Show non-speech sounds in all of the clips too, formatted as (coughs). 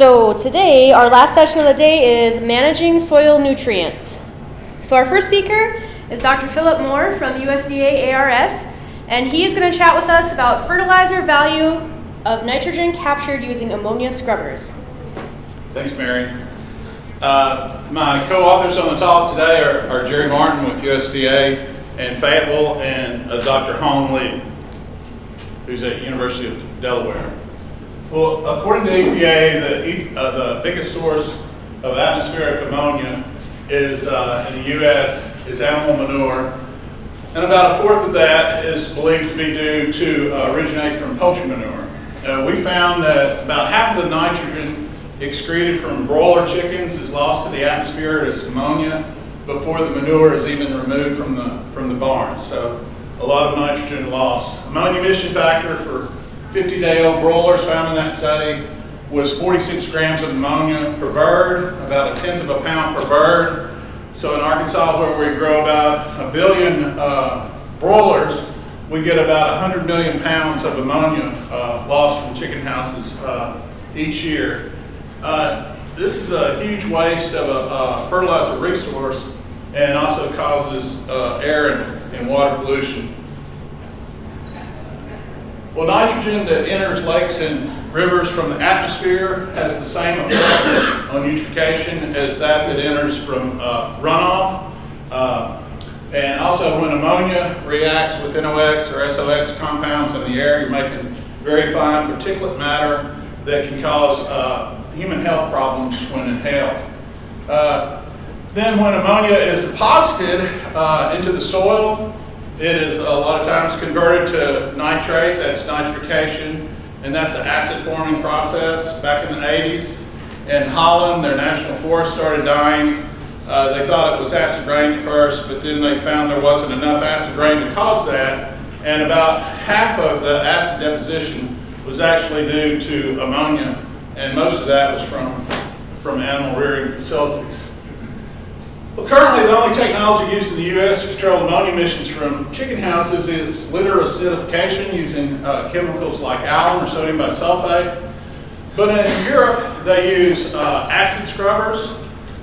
So today, our last session of the day is managing soil nutrients. So our first speaker is Dr. Philip Moore from USDA ARS, and he is going to chat with us about fertilizer value of nitrogen captured using ammonia scrubbers. Thanks, Mary. Uh, my co-authors on the talk today are, are, Jerry Martin with USDA and Fayetteville and uh, Dr. Hong Lee, who's at University of Delaware. Well, according to EPA, the, uh, the biggest source of atmospheric ammonia is uh, in the U.S. is animal manure, and about a fourth of that is believed to be due to uh, originate from poultry manure. We found that about half of the nitrogen excreted from broiler chickens is lost to the atmosphere as ammonia before the manure is even removed from the, from the barn. So a lot of nitrogen loss. Ammonia emission factor for 50-day-old broilers found in that study was 46 grams of ammonia per bird, about a tenth of a pound per bird. So in Arkansas, where we grow about a billion uh, broilers, we get about 100 million pounds of ammonia uh, lost from chicken houses uh, each year. Uh, this is a huge waste of a, a, fertilizer resource and also causes uh, air and, and water pollution. Well, nitrogen that enters lakes and rivers from the atmosphere has the same effect on eutrophication as that that enters from uh, runoff. Uh, and also when ammonia reacts with NOx or SOx compounds in the air, you're making very fine particulate matter that can cause uh, human health problems when inhaled. Uh, then when ammonia is deposited uh, into the soil, it is a lot of times converted to nitrate, that's nitrification, and that's an acid forming process. Back in the 80s in Holland, their national forest started dying. Uh, they thought it was acid rain at first, but then they found there wasn't enough acid rain to cause that, and about half of the acid deposition was actually due to ammonia, and most of that was from, from animal rearing facilities. Well, currently the only technology used in the U.S. to control ammonia emissions from chicken houses is litter acidification using uh, chemicals like alum or sodium bisulfate. But in Europe, they use uh, acid scrubbers.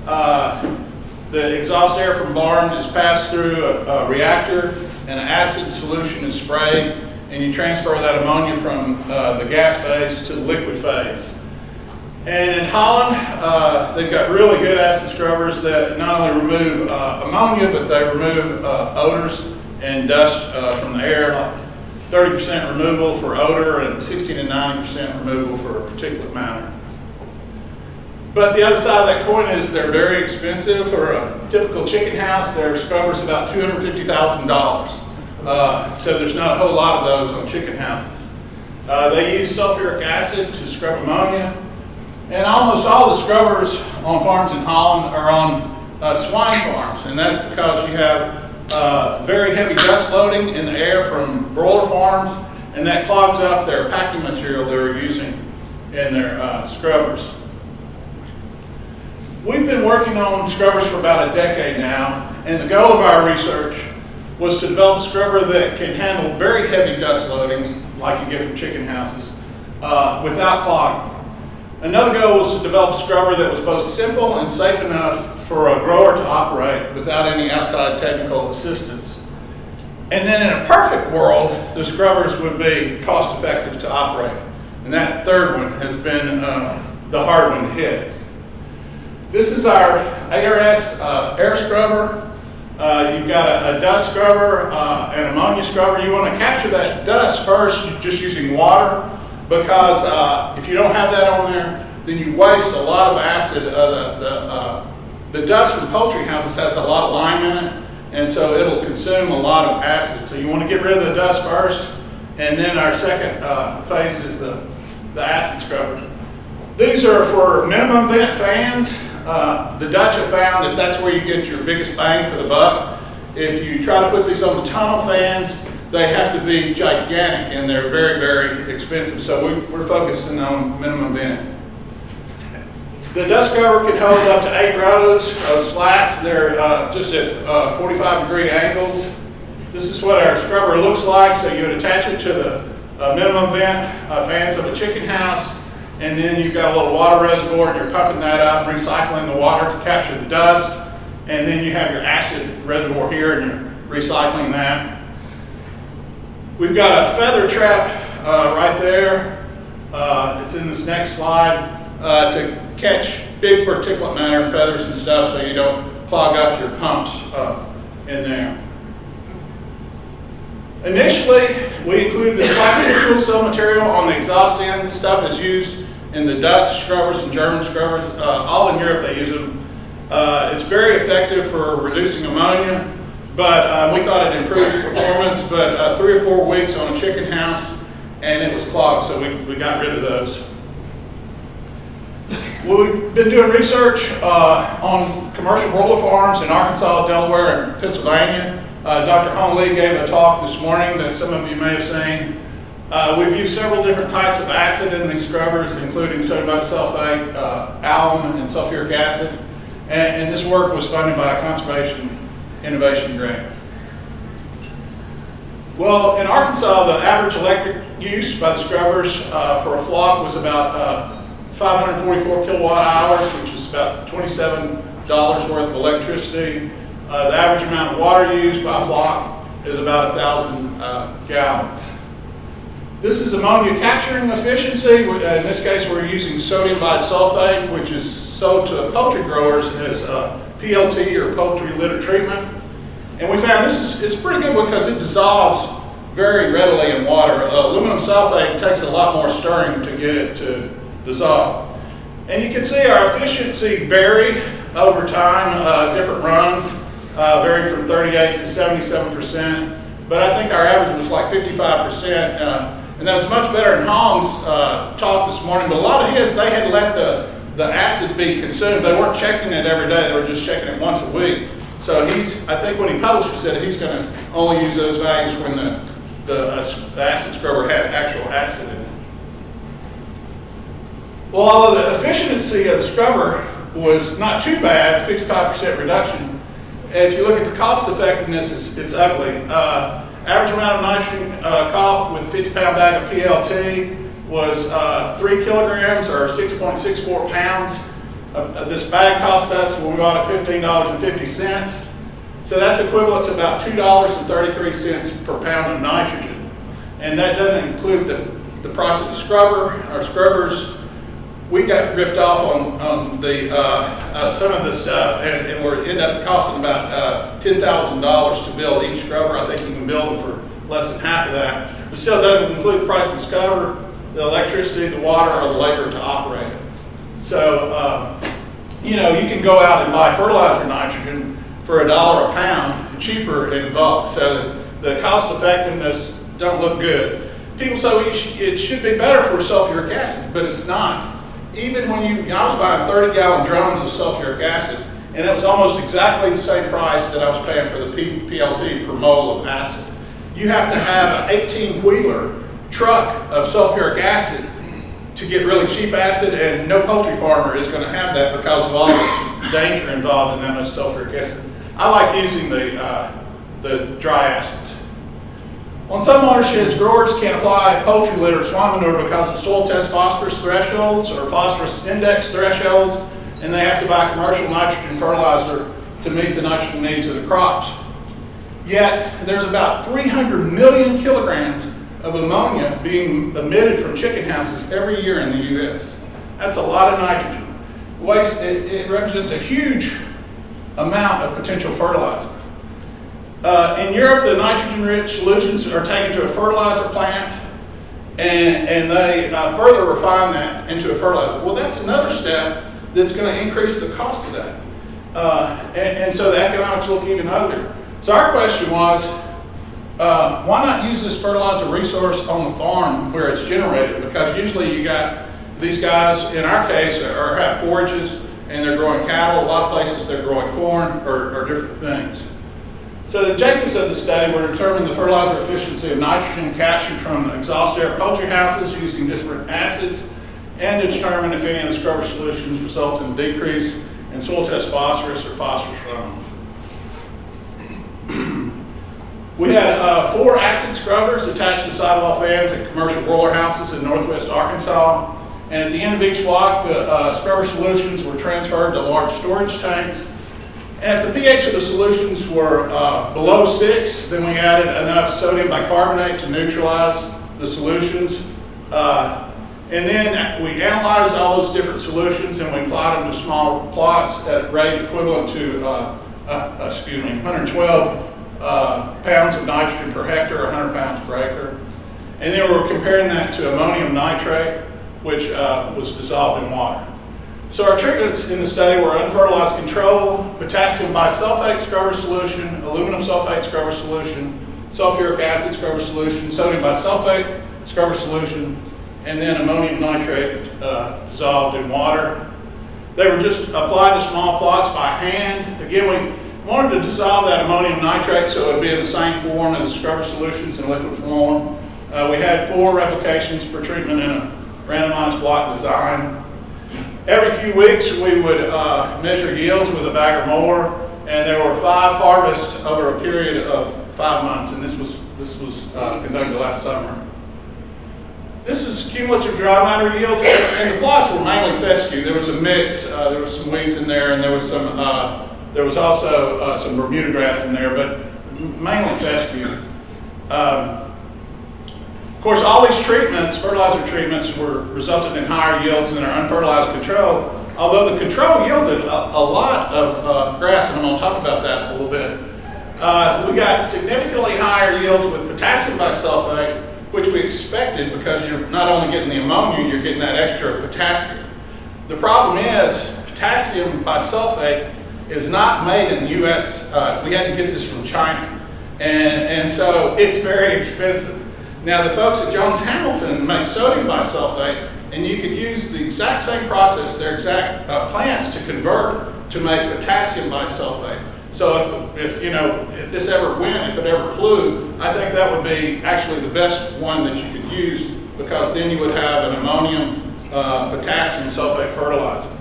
Uh, the exhaust air from barn is passed through a, a, reactor and an acid solution is sprayed and you transfer that ammonia from uh, the gas phase to the liquid phase. And in Holland, uh, they've got really good acid scrubbers that not only remove uh, ammonia, but they remove uh, odors and dust uh, from the air, 30% removal for odor and 60 to 90% removal for a particulate matter. But the other side of that coin is they're very expensive. For a typical chicken house, their scrubber's about $250,000. Uh, so there's not a whole lot of those on chicken houses. Uh, they use sulfuric acid to scrub ammonia. And almost all the scrubbers on farms in Holland are on uh, swine farms, and that's because you have uh, very heavy dust loading in the air from broiler farms, and that clogs up their packing material they're using in their uh, scrubbers. We've been working on scrubbers for about a decade now, and the goal of our research was to develop a scrubber that can handle very heavy dust loadings, like you get from chicken houses, uh, without clogging. Another goal was to develop a scrubber that was both simple and safe enough for a grower to operate without any outside technical assistance. And then in a perfect world, the scrubbers would be cost effective to operate. And that third one has been uh, the hard one to hit. This is our ARS uh, air scrubber. Uh, you've got a, a dust scrubber, uh, an ammonia scrubber. You want to capture that dust first just using water because uh, if you don't have that on there, then you waste a lot of acid. Uh, the, the, uh, the dust from poultry houses has a lot of lime in it, and so it'll consume a lot of acid. So you want to get rid of the dust first, and then our second uh, phase is the, the acid scrubber. These are for minimum vent fans. Uh, the Dutch have found that that's where you get your biggest bang for the buck. If you try to put these on the tunnel fans, they have to be gigantic and they're very, very expensive. So we, are focusing on minimum vent. The dust cover can hold up to eight rows of slats. They're uh, just at uh, 45 degree angles. This is what our scrubber looks like. So you would attach it to the uh, minimum vent uh, fans of a chicken house And then you've got a little water reservoir, and you're pumping that up, recycling the water to capture the dust. And then you have your acid reservoir here, and you're recycling that. We've got a feather trap uh, right there. Uh, it's in this next slide uh, to catch big particulate matter, feathers and stuff, so you don't clog up your pumps uh, in there. Initially, we included this plastic fuel cell material on the exhaust end. Stuff is used in the Dutch scrubbers and German scrubbers. Uh, all in Europe, they use them. Uh, it's very effective for reducing ammonia, but uh, we thought it improved performance. But uh, three or four weeks on a chicken house, and it was clogged, so we, we got rid of those. Well, we've been doing research uh, on commercial broiler farms in Arkansas, Delaware, and Pennsylvania. Uh, Dr. Hong Lee gave a talk this morning that some of you may have seen. Uh, we've used several different types of acid in these scrubbers, including sodium bisulfate, uh, alum, and sulfuric acid. And, and this work was funded by a conservation innovation grant. Well, in Arkansas, the average electric use by the scrubbers uh, for a flock was about uh, 544 kilowatt hours, which is about $27 worth of electricity. Uh, the average amount of water used by a flock is about 1,000 uh, gallons. This is ammonia capturing efficiency. In this case, we're using sodium bisulfate, which is sold to poultry growers as uh, PLT or poultry litter treatment. And we found this is it's pretty good because it dissolves very readily in water. Uh, aluminum sulfate takes a lot more stirring to get it to dissolve. And you can see our efficiency varied over time, uh, different runs uh, varied from 38 to 77 percent. But I think our average was like 55 percent. Uh, and that was much better than Hong's uh, talk this morning. But a lot of his, they had let the, the acid be consumed. They weren't checking it every day. They were just checking it once a week. So he's, I think when he publishes it, he's going to only use those values when the, the, uh, the acid scrubber had actual acid in it. Well, although the efficiency of the scrubber was not too bad, 55% reduction, if you look at the cost effectiveness, it's, it's ugly. Uh, average amount of nitrogen uh, cost with a 50 pound bag of PLT was uh, 3 kilograms or 6.64 pounds. Uh, this bag cost us when we bought it $15.50. So that's equivalent to about $2.33 per pound of nitrogen. And that doesn't include the, the price of the scrubber. Our scrubbers we got ripped off on, on the uh, uh, some of the stuff, and, and we're end up costing about uh, ten thousand dollars to build each scrubber. I think you can build them for less than half of that. But still doesn't include the price of the scrubber, the electricity, the water, or the labor to operate it. So uh, you know you can go out and buy fertilizer nitrogen for a dollar a pound, cheaper in bulk. So the cost effectiveness don't look good. People say well, it should be better for sulfuric acid, but it's not even when you, I was buying 30 gallon drums of sulfuric acid, and it was almost exactly the same price that I was paying for the P PLT per mole of acid. You have to have an 18 wheeler truck of sulfuric acid to get really cheap acid, and no poultry farmer is going to have that because of all the danger involved in that much sulfuric acid. I like using the, uh, the dry acids. On some watersheds, growers can apply poultry litter or swine manure because of soil test phosphorus thresholds or phosphorus index thresholds, and they have to buy commercial nitrogen fertilizer to meet the nitrogen needs of the crops. Yet, there's about 300 million kilograms of ammonia being emitted from chicken houses every year in the U.S. That's a lot of nitrogen. Waste, it, it represents a huge amount of potential fertilizer. Uh, in Europe, the nitrogen-rich solutions are taken to a fertilizer plant, and, and they uh, further refine that into a fertilizer. Well, that's another step that's going to increase the cost of that. Uh, and, and, so the economics look even uglier. So our question was, uh, why not use this fertilizer resource on the farm where it's generated? Because usually you got these guys, in our case, are, have forages and they're growing cattle. A lot of places they're growing corn or, or different things. So the objectives of the study were to determine the fertilizer efficiency of nitrogen captured from exhaust air poultry houses using different acids, and to determine if any of the scrubber solutions result in a decrease in soil test phosphorus or phosphorus runoff. We had uh, four acid scrubbers attached to sidewall fans at commercial broiler houses in northwest Arkansas. And at the end of each flock, the uh, scrubber solutions were transferred to large storage tanks. And if the pH of the solutions were uh, below six, then we added enough sodium bicarbonate to neutralize the solutions. Uh, and then we analyzed all those different solutions and we plotted them to small plots at rate equivalent to, uh, uh, excuse me, 112 uh, pounds of nitrogen per hectare, 100 pounds per acre. And then we were comparing that to ammonium nitrate, which uh, was dissolved in water. So our treatments in the study were unfertilized control, potassium bisulfate scrubber solution, aluminum sulfate scrubber solution, sulfuric acid scrubber solution, sodium bisulfate scrubber solution, and then ammonium nitrate uh, dissolved in water. They were just applied to small plots by hand. Again, we wanted to dissolve that ammonium nitrate so it would be in the same form as the scrubber solutions in liquid form. Uh, we had four replications per treatment in a randomized block design. Every few weeks, we would uh, measure yields with a bagger mower, and there were five harvests over a period of five months, and this was, this was uh, conducted last summer. This is cumulative dry matter yields, and the plots were mainly fescue. There was a mix, uh, there was some weeds in there, and there was some, uh, there was also uh, some Bermuda grass in there, but mainly fescue. Um, of course, all these treatments, fertilizer treatments, were resulted in higher yields than our unfertilized control, although the control yielded a, a lot of uh, grass, and I'm going to talk about that a little bit. Uh, we got significantly higher yields with potassium bisulfate, which we expected because you're not only getting the ammonia, you're getting that extra potassium. The problem is potassium bisulfate is not made in the U.S. Uh, we had to get this from China, and, and so it's very expensive. Now the folks at Jones Hamilton make sodium bisulfate and you could use the exact same process, their exact uh, plants to convert to make potassium bisulfate. So if, if, you know, if this ever went, if it ever flew, I think that would be actually the best one that you could use because then you would have an ammonium uh, potassium sulfate fertilizer.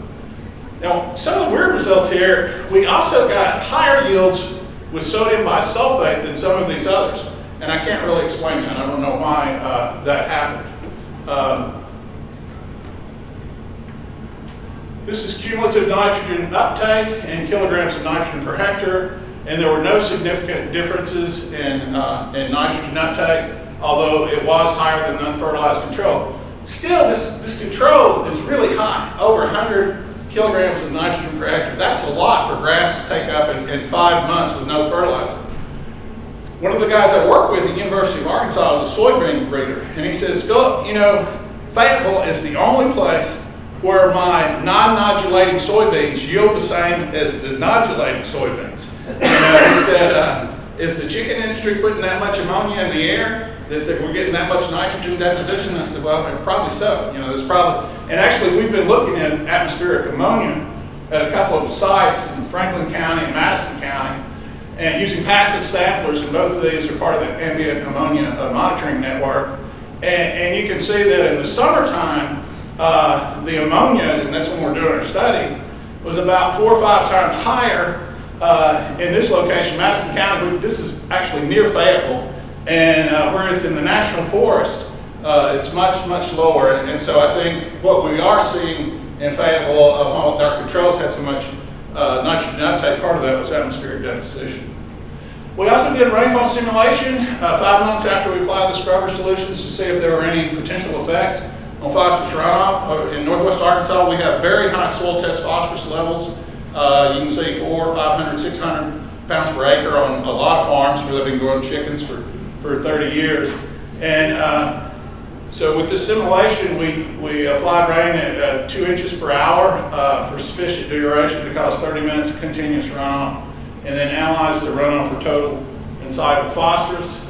Now, some of the weird results here, we also got higher yields with sodium bisulfate than some of these others. And I can't really explain that. I don't know why uh, that happened. Um, this is cumulative nitrogen uptake in kilograms of nitrogen per hectare, and there were no significant differences in, uh, in nitrogen uptake, although it was higher than the unfertilized control. Still, this, this control is really high, over 100 kilograms of nitrogen per hectare. That's a lot for grass to take up in, in five months with no fertilizer one of the guys I work with at the University of Arkansas is a soybean breeder, and he says, Philip, you know, Fayetteville is the only place where my non-nodulating soybeans yield the same as the nodulating soybeans. And uh, he said, uh, is the chicken industry putting that much ammonia in the air that, that we're getting that much nitrogen deposition? I said, well, probably so. You know, there's probably, and actually we've been looking at atmospheric ammonia at a couple of sites in Franklin County and Madison County, and using passive samplers, and both of these are part of the ambient ammonia uh, monitoring network. And, and, you can see that in the summertime, uh, the ammonia, and that's when we're doing our study, was about four or five times higher uh, in this location, Madison County. This is actually near Fayetteville, and uh, whereas in the National Forest, uh, it's much, much lower. And, and, so I think what we are seeing in Fayetteville, uh, our controls had so much uh, nitrogen uptake, part of that was atmospheric deposition. We also did rainfall simulation uh, five months after we applied the scrubber solutions to see if there were any potential effects on phosphorus runoff. Uh, in northwest Arkansas, we have very high soil test phosphorus levels. Uh, you can see four, 500, 600 pounds per acre on a lot of farms where they've been growing chickens for, for 30 years. And uh, so with this simulation, we, we applied rain at uh, two inches per hour uh, for sufficient duration to cause 30 minutes of continuous runoff, and then analyzed the runoff for total and soluble phosphorus.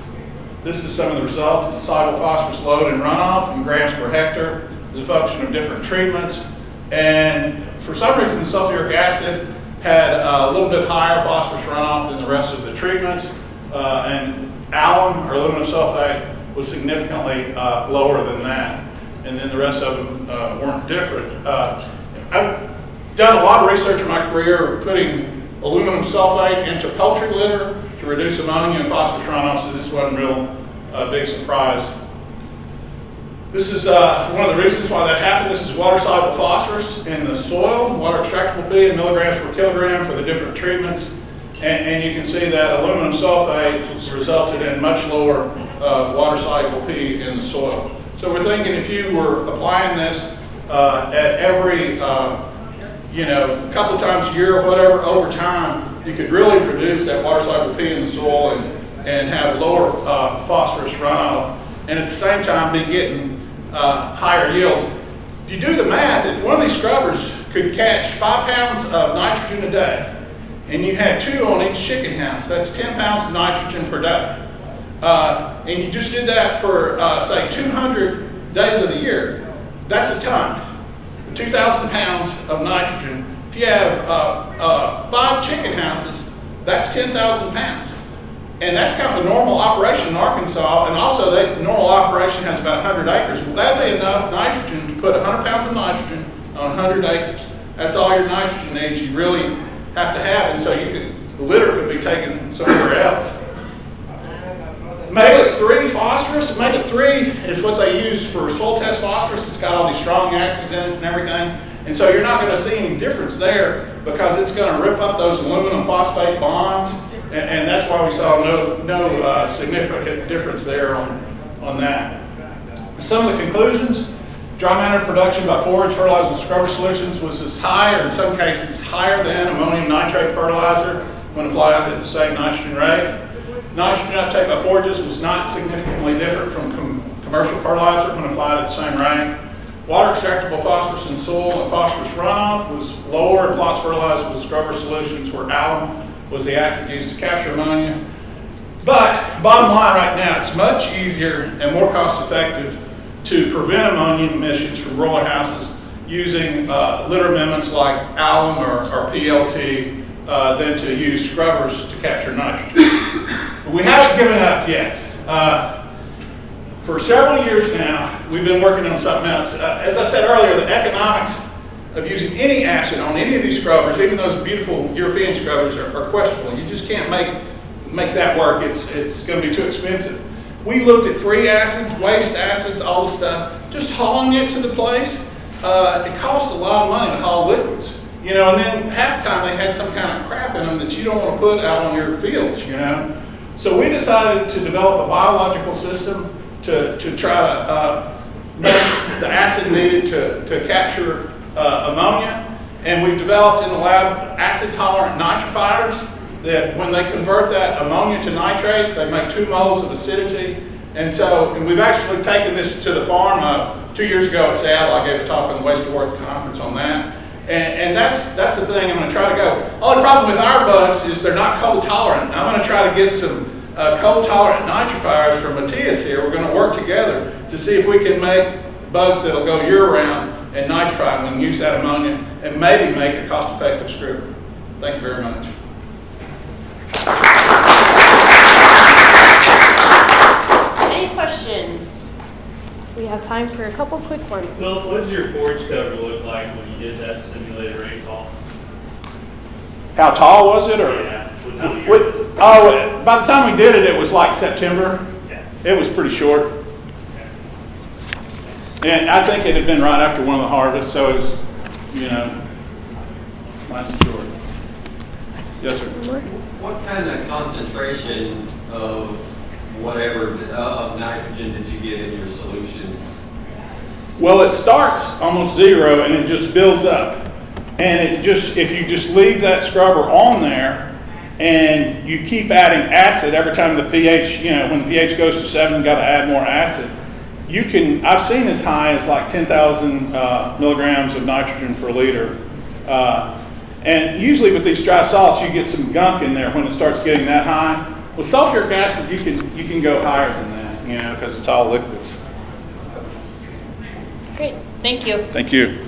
This is some of the results. The soluble phosphorus load and runoff in grams per hectare is a function of different treatments. And for some reason, the sulfuric acid had a little bit higher phosphorus runoff than the rest of the treatments. Uh, and alum or aluminum sulfate was significantly uh, lower than that. And then the rest of them uh, weren't different. Uh, I've done a lot of research in my career putting aluminum sulfate into poultry litter to reduce ammonia and phosphorus runoff, so this wasn't real uh, big surprise. This is uh, one of the reasons why that happened. This is water-soluble phosphorus in the soil, water extractable P in milligrams per kilogram for the different treatments. And, and you can see that aluminum sulfate resulted in much lower uh, water-soluble P in the soil. So we're thinking if you were applying this uh, at every, uh, you know, couple times a year or whatever, over time, you could really reduce that water-soluble P in the soil and, and have lower uh, phosphorus runoff, and at the same time be getting uh, higher yields. If you do the math, if one of these scrubbers could catch five pounds of nitrogen a day, and you had two on each chicken house, that's 10 pounds of nitrogen per day. Uh, and you just did that for, uh, say, 200 days of the year, that's a ton. 2,000 pounds of nitrogen. If you have uh, uh, five chicken houses, that's 10,000 pounds. And that's kind of a normal operation in Arkansas, and also that normal operation has about 100 acres. Well, that'd be enough nitrogen to put 100 pounds of nitrogen on 100 acres. That's all your nitrogen needs you really have to have, and so you could, the litter could be taken somewhere else. Mehlich 3 phosphorus, Mehlich 3 is what they use for soil test phosphorus. It's got all these strong acids in it and everything. And so you're not going to see any difference there because it's going to rip up those aluminum phosphate bonds. And, and that's why we saw no, no uh, significant difference there on, on that. Some of the conclusions, dry matter production by forage fertilizer and scrubber solutions was as high, or in some cases higher than ammonium nitrate fertilizer when applied at the same nitrogen rate. Nitrogen uptake by forages was not significantly different from com commercial fertilizer when applied at the same rate. Water extractable phosphorus in soil and phosphorus runoff was lower in plots fertilized with scrubber solutions where alum was the acid used to capture ammonia. But bottom line right now, it's much easier and more cost effective to prevent ammonia emissions from roller houses using uh, litter amendments like alum or, or PLT uh, than to use scrubbers to capture nitrogen. But (coughs) we haven't given up yet. Uh, for several years now, we've been working on something else. Uh, as I said earlier, the economics of using any acid on any of these scrubbers, even those beautiful European scrubbers, are, are questionable. You just can't make, make that work. It's, it's going to be too expensive. We looked at free acids, waste acids, all the stuff. Just hauling it to the place, uh, it costs a lot of money to haul liquids. You know, and then half the time they had some kind of crap in them that you don't want to put out on your fields, you know. So we decided to develop a biological system to, to try to uh, make the acid needed to, to capture uh, ammonia. And we've developed in the lab acid-tolerant nitrifiers that when they convert that ammonia to nitrate, they make two moles of acidity. And so, and we've actually taken this to the farm. Uh, two years ago at Seattle, I gave a talk on the Waste to Worth conference on that. And, and, that's, that's the thing I'm going to try to go. Only problem with our bugs is they're not cold tolerant. I'm going to try to get some uh, cold tolerant nitrifiers from Matthias here. We're going to work together to see if we can make bugs that'll go year round and nitrify them and use that ammonia and maybe make a cost effective screw. Thank you very much. Time for a couple quick ones. Well, what does your forage cover look like when you did that simulated rainfall? How tall was it, or? Yeah, what time of What- oh, by the time we did it, it was like September. Yeah. It was pretty short. okay. And I think it had been right after one of the harvests, so it was, you know, nice and short. Yes, sir. What kind of concentration of whatever, uh, of nitrogen did you get in your solutions? Well, it starts almost zero and it just builds up. And it just, if you just leave that scrubber on there and you keep adding acid every time the pH, you know, when the pH goes to seven, you gotta add more acid. You can, I've seen as high as like 10,000 uh, milligrams of nitrogen per liter. Uh, and usually with these dry salts, you get some gunk in there when it starts getting that high. With sulfuric acid, you can, you can go higher than that, you know, because it's all liquids. Great, thank you. Thank you.